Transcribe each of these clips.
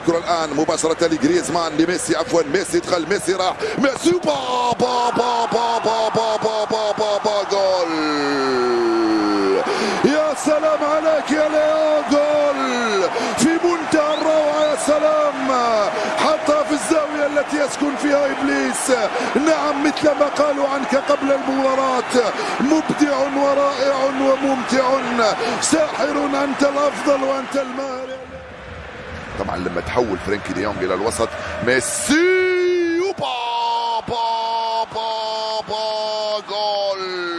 الكره الان مباشره لجريزمان لميسي عفوا ميسي دخل ميسي راح ميسي با با با با با با با با با, با جول يا سلام عليك يا ليو جول في منتهى الروعه يا سلام حطها في الزاويه التي يسكن فيها ابليس نعم مثل ما قالوا عنك قبل المباراه مبدع ورائع وممتع ساحر انت الافضل وانت الماهر لما تحول فرانكي دي يونغ إلى الوسط. ميسي وبا با با با جول.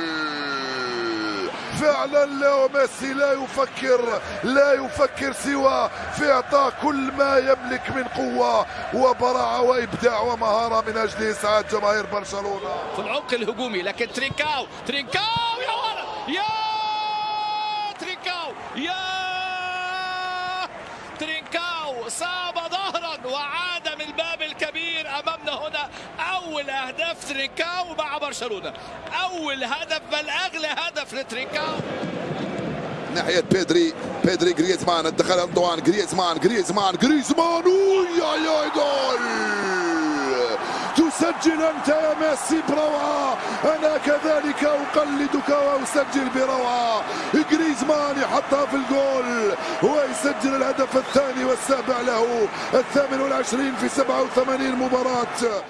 فعلا ليو ميسي لا يفكر لا يفكر سوى في إعطاء كل ما يملك من قوة وبراعة وإبداع ومهارة من أجل إسعاد جماهير برشلونة. في العمق الهجومي لكن ترينكاو ترينكاو يا ولد يا ترينكاو يا ترينكاو صاب ظهرا وعاد من الباب الكبير أمامنا هنا. أول أهداف ترينكاو مع برشلونة. أول هدف بل أغلى هدف لترينكاو ناحية بيدري بيدري جريزمان الدخل أنطوان جريزمان جريزمان جريزمان. يا يا جول تسجل أنت يا ميسي بروعة. أنا كذلك أقلدك وأسجل بروعة. جريزمان يحطها في الجول ويسجل الهدف الثاني والسابع له الثامن والعشرين في 87 مباراة.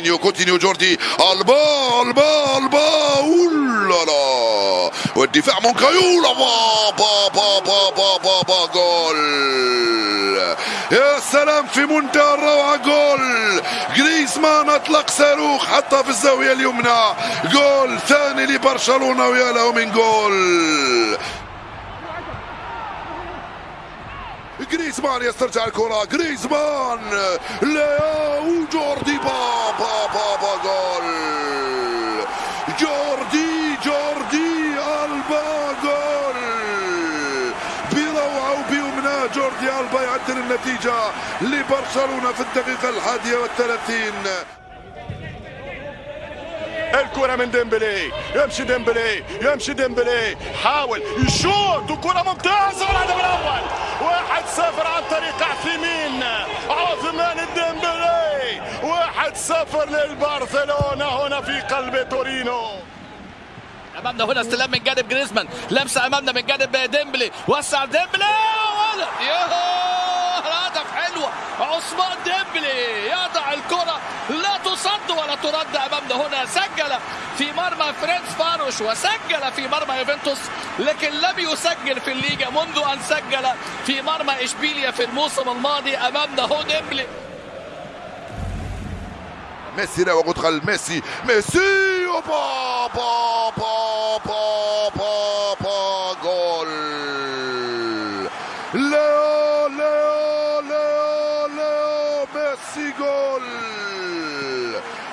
كوتينيو كوتينيو جوردي البا البا البا اولالا والدفاع مونكايولا با با با با با با با جول يا سلام في منتهى الروعة جول جريزمان اطلق صاروخ حطها في الزاوية اليمنى جول ثاني لبرشلونة ويا له من جول جريزمان يسترجع الكرة. جريزمان لياو جوردي با با جول. جوردي جوردي ألبا جول. بروعة وبيمنى جوردي ألبا يعدل النتيجة لبرشلونة في الدقيقة الحادية والثلاثين. الكرة من ديمبلي يمشي ديمبلي يمشي ديمبلي حاول يشوط وكرة ممتازة والهدف الأول. واحد صفر عن طريق عثيمين عثمان ديمبلي واحد صفر للبرشلونة هنا في قلب تورينو. أمامنا هنا استلام من جانب جريزمان. لمسه أمامنا من جانب ديمبلي. وسع ديمبلي. ياه هدف حلوة عثمان ديمبلي يضع الكرة. لا تصد ولا ترد أمامنا هنا. سجل في مرمى فرينس فاروش وسجل في مرمى يوفنتوس لكن لم يسجل في الليجا منذ أن سجل في مرمى إشبيليا في الموسم الماضي امامنا هو ديمبلي. ميسي لا وادخل ميسي. ميسي! با با با با با با جول. ليو ليو ليو ليو ميسي جول.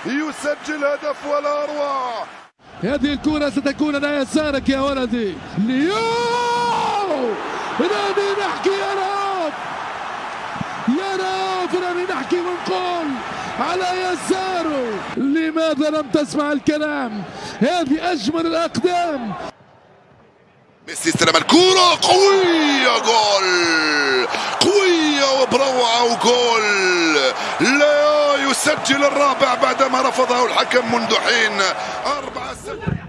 يسجل هدف ولا أروع. هذه الكرة ستكون على يسارك يا ولدي. ليو راني نحكي يا رب! يا رب! راني نحكي ونقول على يساره. لماذا لم تسمع الكلام؟ هذه أجمل الأقدام. ميسي استلم الكرة. قوية! جول! قوية وبروعة وجول! ليو يسجل الرابع بعدما رفضه الحكم منذ حين أربعة سنوات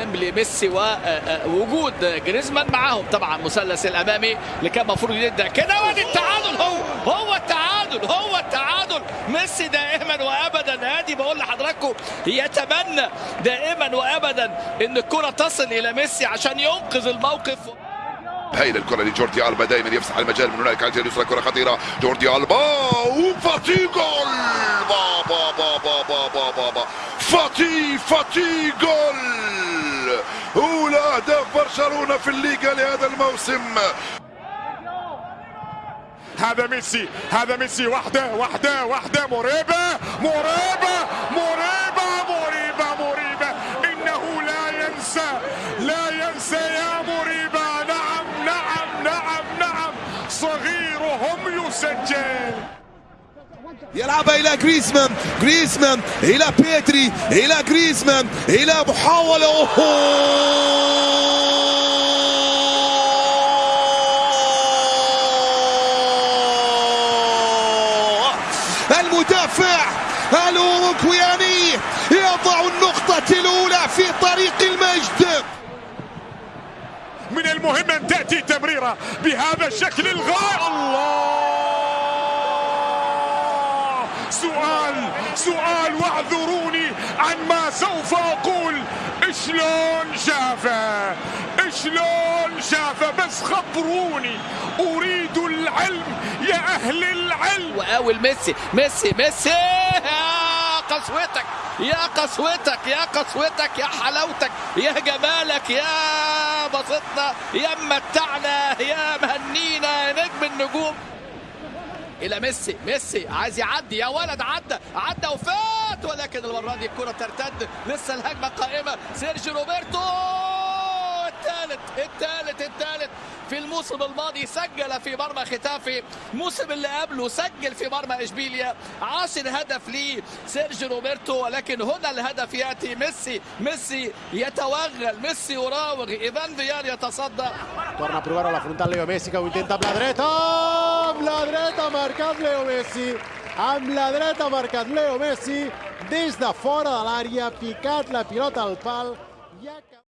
ديمبلي ميسي ووجود جريزمان معاهم. طبعا مثلث الأمامي اللي كان المفروض يبدأ كده وادي التعادل هو هو التعادل هو التعادل. ميسي دائما وابدا ادي بقول لحضراتكم يتمنى دائما وابدا إن الكرة تصل إلى ميسي عشان ينقذ الموقف. هايل الكرة لجوردي ألبا دائما يفسح المجال من هناك. على الجهه اليسرى كرة خطيرة. جوردي ألبا وفاتي جول. بابا بابا بابا بابا فاتي فاتي جول. أولى اهداف برشلونة في الليغا لهذا الموسم. هذا ميسي هذا ميسي. وحده وحده وحده مريبة مريبة مريبة مريبة مريبة إنه لا ينسى لا ينسى يا مريبة نعم نعم نعم نعم. صغيرهم يسجل. يلعبها إلى جريزمان. جريزمان إلى بيدري. إلى جريزمان. إلى محاولة! المدافع الاوروغوياني يضع النقطة الأولى في طريق المجد. من المهم أن تأتي تمريرة بهذا الشكل. الغاية. الله! سؤال سؤال واعذروني عن ما سوف أقول. شلون شافه؟ شلون شافه؟ بس خبروني. أريد العلم يا أهل العلم. وقاول ميسي ميسي ميسي. قسوتك يا قسوتك يا قسوتك يا حلاوتك يا جمالك يا بسطنا يا ممتعنا يا مهنينا يا نجم النجوم. إلى ميسي. ميسي عايز يعدي. يا ولد عدى. عدى وفات. ولكن المرة دي الكرة ترتد لسه الهجمة قائمة. سيرجي روبرتو. الثالث الثالث الثالث في الموسم الماضي سجل في مرمى ختافي. الموسم اللي قبله سجل في مرمى إشبيليا. عاشر هدف ليه سيرجي روبرتو. ولكن هنا الهدف يأتي. ميسي. ميسي يتوغل. ميسي يراوغ. ايفان فيار يتصدى. Torna. Amb la dreta ha marcat Leo Messi. Amb la dreta ha marcat Leo Messi. Des de fora de l'àrea, picat la pilota al pal. I.